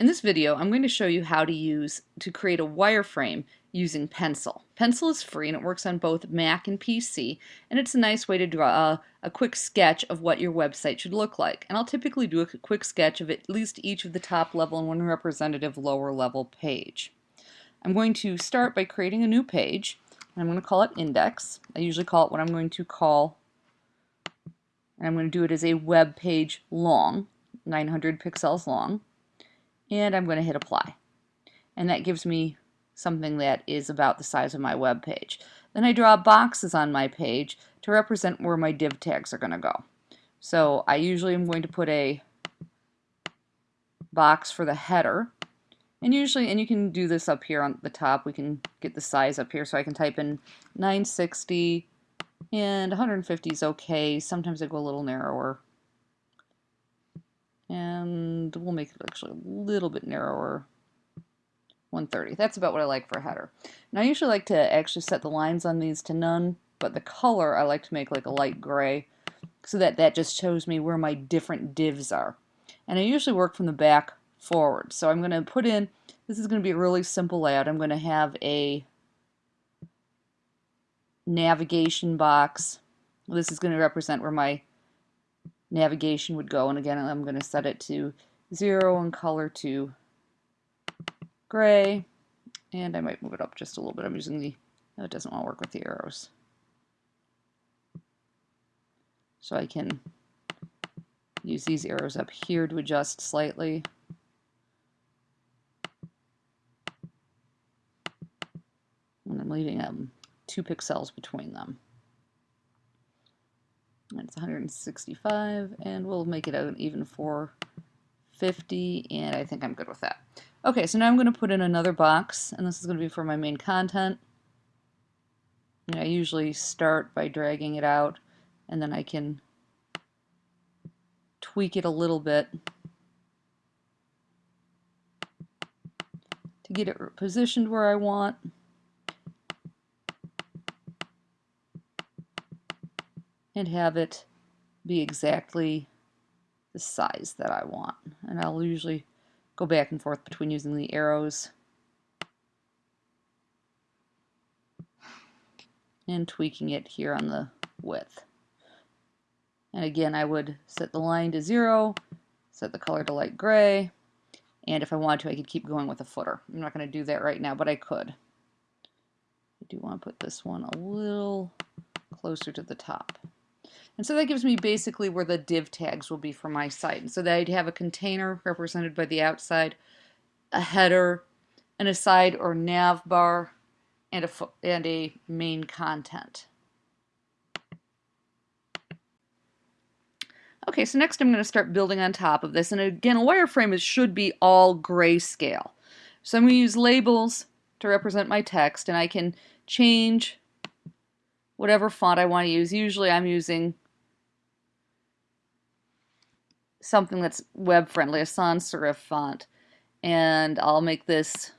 In this video, I'm going to show you how to use to create a wireframe using Pencil. Pencil is free and it works on both Mac and PC, and it's a nice way to draw a, a, quick sketch of what your website should look like. And I'll typically do a quick sketch of at least each of the top level and one representative lower level page. I'm going to start by creating a new page, and I'm going to call it index. I usually call it what I'm going to call, and I'm going to do it as a web page long, 900 pixels long and I'm going to hit apply. And that gives me something that is about the size of my web page. Then I draw boxes on my page to represent where my div tags are going to go. So I usually am going to put a box for the header. And usually, and you can do this up here on the top, we can get the size up here so I can type in 960 and 150 is okay. Sometimes I go a little narrower and we'll make it actually a little bit narrower. 130 that's about what I like for a header. Now I usually like to actually set the lines on these to none but the color I like to make like a light gray so that that just shows me where my different divs are. And I usually work from the back forward. So I'm going to put in this is going to be a really simple layout. I'm going to have a navigation box. This is going to represent where my navigation would go. And again, I'm going to set it to zero and color to gray. And I might move it up just a little bit. I'm using the, no, it doesn't want to work with the arrows. So I can use these arrows up here to adjust slightly. And I'm leaving um, two pixels between them. It's 165 and we'll make it out even 450 and I think I'm good with that. Okay, so now I'm going to put in another box and this is going to be for my main content. I usually start by dragging it out and then I can tweak it a little bit to get it positioned where I want. And have it be exactly the size that I want. And I'll usually go back and forth between using the arrows and tweaking it here on the width. And again, I would set the line to zero, set the color to light gray, and if I wanted to, I could keep going with a footer. I'm not going to do that right now, but I could. I do want to put this one a little closer to the top. And so that gives me basically where the div tags will be for my site. And so that I'd have a container represented by the outside, a header, and a side or nav bar, and a, and a main content. Okay, so next I'm going to start building on top of this. And again, a wireframe is, should be all grayscale. So I'm going to use labels to represent my text, and I can change whatever font I want to use. Usually I'm using something that's web friendly, a sans serif font. And I'll make this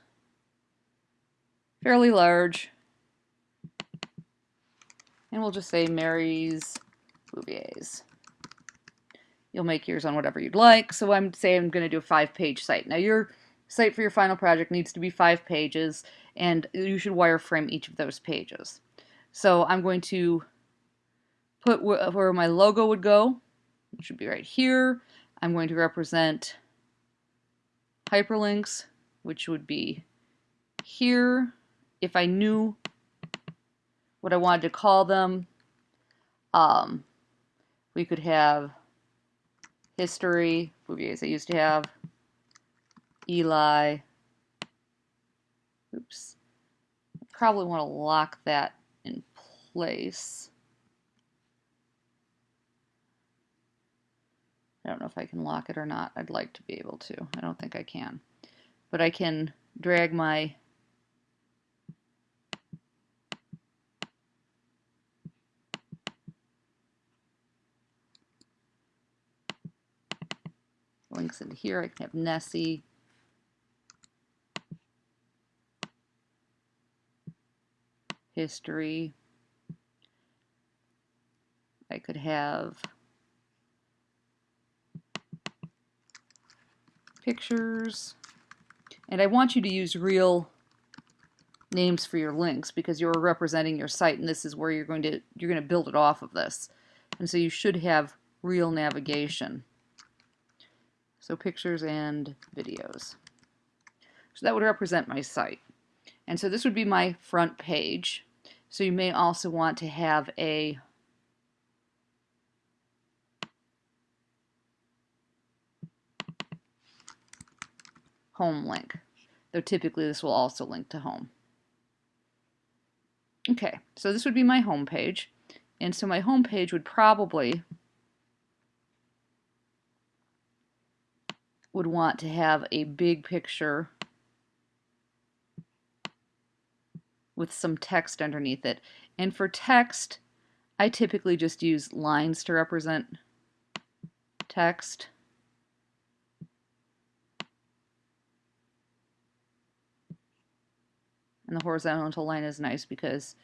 fairly large. And we'll just say Mary's Bouviers. You'll make yours on whatever you'd like. So I'm saying I'm going to do a five-page site. Now your site for your final project needs to be five pages, and you should wireframe each of those pages. So I'm going to put where my logo would go. It should be right here. I'm going to represent hyperlinks, which would be here. If I knew what I wanted to call them, um, we could have history, movies I used to have, Eli, oops, probably want to lock that in place. I don't know if I can lock it or not. I'd like to be able to. I don't think I can. But I can drag my links into here. I can have Nessie. History. I could have pictures. And I want you to use real names for your links because you're representing your site and this is where you're going to you're going to build it off of this. And so you should have real navigation. So pictures and videos. So that would represent my site. And so this would be my front page. So you may also want to have a home link, though typically this will also link to home. Okay, so this would be my home page. And so my home page would probably would want to have a big picture with some text underneath it. And for text, I typically just use lines to represent text. And the horizontal line is nice because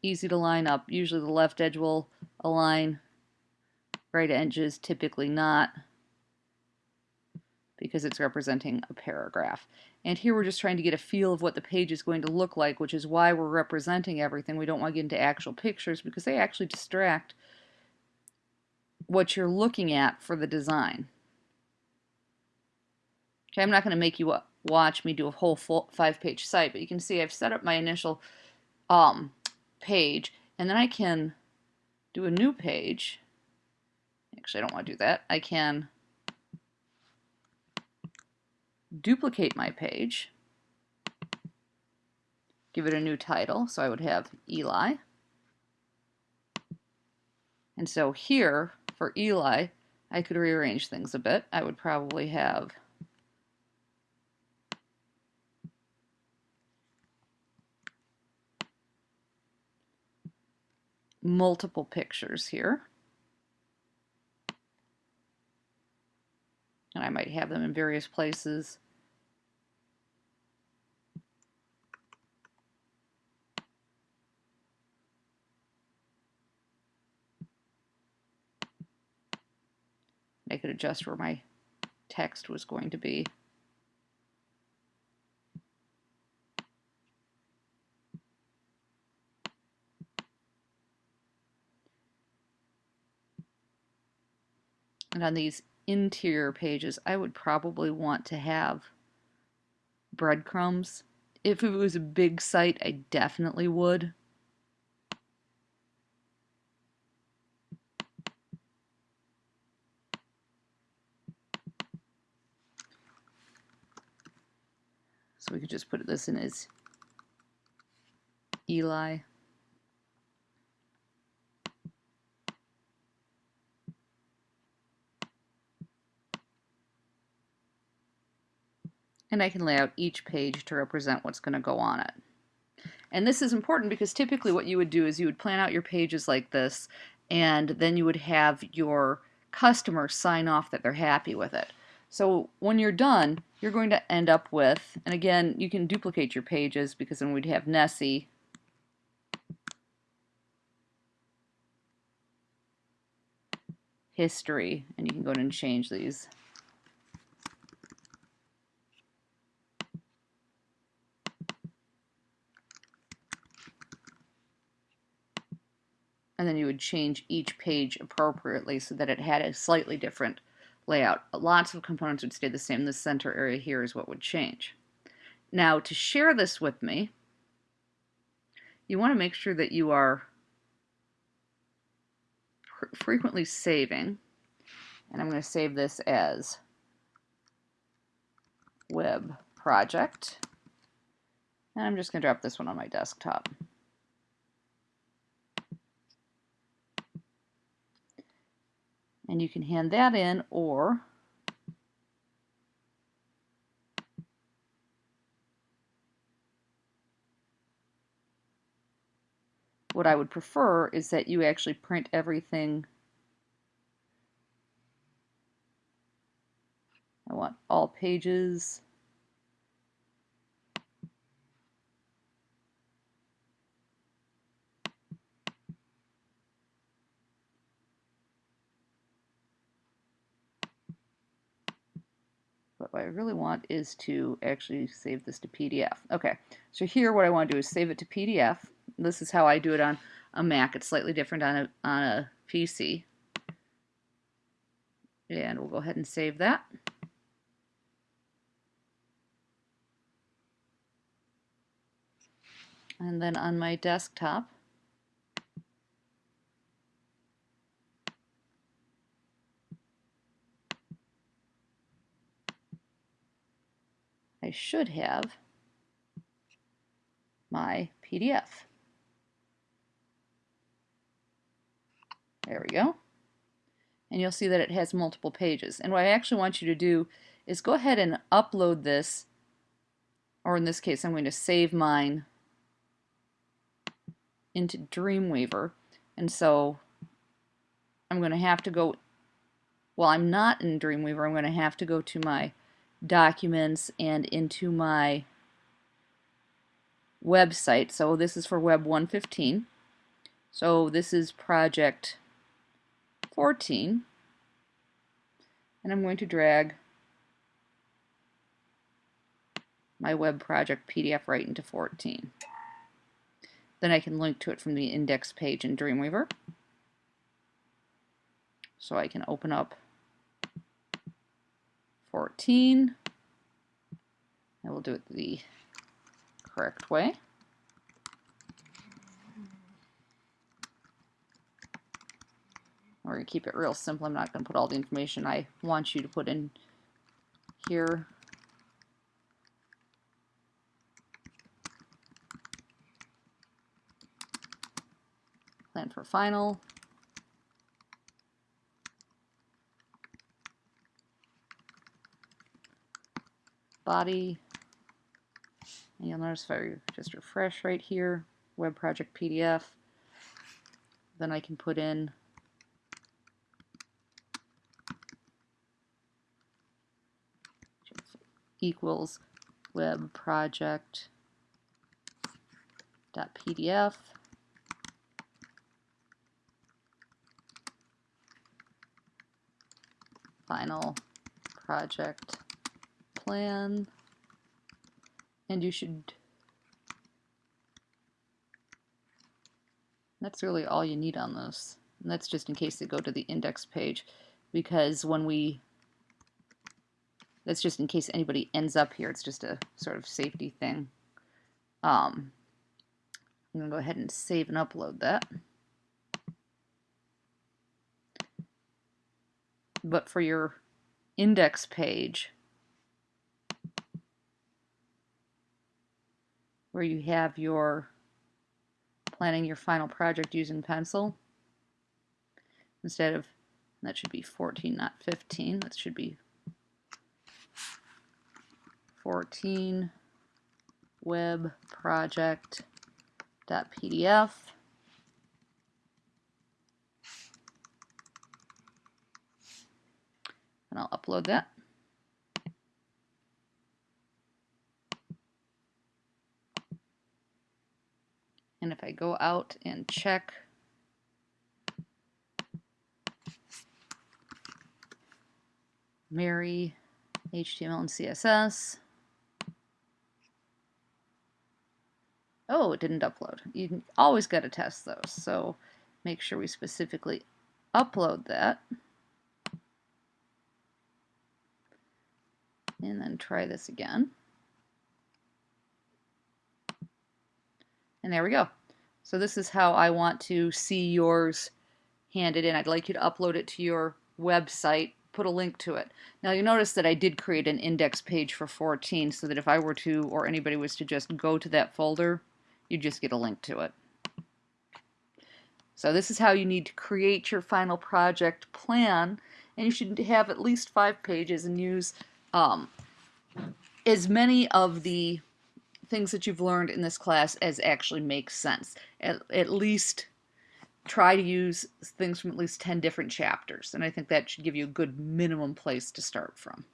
easy to line up. Usually the left edge will align, right edges typically not because it's representing a paragraph. And here we're just trying to get a feel of what the page is going to look like, which is why we're representing everything. We don't want to get into actual pictures because they actually distract what you're looking at for the design. Okay, I'm not going to make you watch me do a whole five-page site, but you can see I've set up my initial um, page, and then I can do a new page. Actually, I don't want to do that. I can duplicate my page, give it a new title, so I would have Eli. And so here, for Eli, I could rearrange things a bit. I would probably have multiple pictures here. And I might have them in various places. I could adjust where my text was going to be. And on these interior pages, I would probably want to have breadcrumbs. If it was a big site, I definitely would. So we could just put this in as Eli. And I can lay out each page to represent what's going to go on it. And this is important because typically what you would do is you would plan out your pages like this and then you would have your customer sign off that they're happy with it. So when you're done, you're going to end up with, and again, you can duplicate your pages because then we'd have Nessie history, and you can go in and change these. And then you would change each page appropriately so that it had a slightly different layout. Lots of components would stay the same. The center area here is what would change. Now to share this with me, you want to make sure that you are frequently saving, and I'm going to save this as web project, and I'm just going to drop this one on my desktop. And you can hand that in or what I would prefer is that you actually print everything. I want all pages what I really want is to actually save this to PDF. Okay, so here what I want to do is save it to PDF. This is how I do it on a Mac. It's slightly different on a, on a PC. And we'll go ahead and save that. And then on my desktop, I should have my PDF. There we go. And you'll see that it has multiple pages. And what I actually want you to do is go ahead and upload this, or in this case I'm going to save mine into Dreamweaver. And so I'm going to have to go, well I'm not in Dreamweaver, I'm going to have to go to my documents and into my website. So this is for Web 115. So this is project 14. And I'm going to drag my web project PDF right into 14. Then I can link to it from the index page in Dreamweaver. So I can open up 14. I will do it the correct way. We're going to keep it real simple. I'm not going to put all the information I want you to put in here. Plan for final. Body. And you'll notice if I just refresh right here, web project PDF, then I can put in equals web project dot PDF final project plan and you should that's really all you need on this. And that's just in case they go to the index page because when we that's just in case anybody ends up here it's just a sort of safety thing. Um, I'm gonna go ahead and save and upload that. But for your index page where you have your planning your final project using pencil. Instead of that should be 14 not 15 that should be 14 web project dot PDF and I'll upload that And if I go out and check Mary, HTML and CSS, oh, it didn't upload. You always got to test those. So make sure we specifically upload that. And then try this again. And there we go. So this is how I want to see yours handed in. I'd like you to upload it to your website, put a link to it. Now you notice that I did create an index page for 14 so that if I were to, or anybody was to just go to that folder, you just get a link to it. So this is how you need to create your final project plan and you should have at least five pages and use um, as many of the things that you've learned in this class as actually makes sense. At, at least try to use things from at least 10 different chapters. And I think that should give you a good minimum place to start from.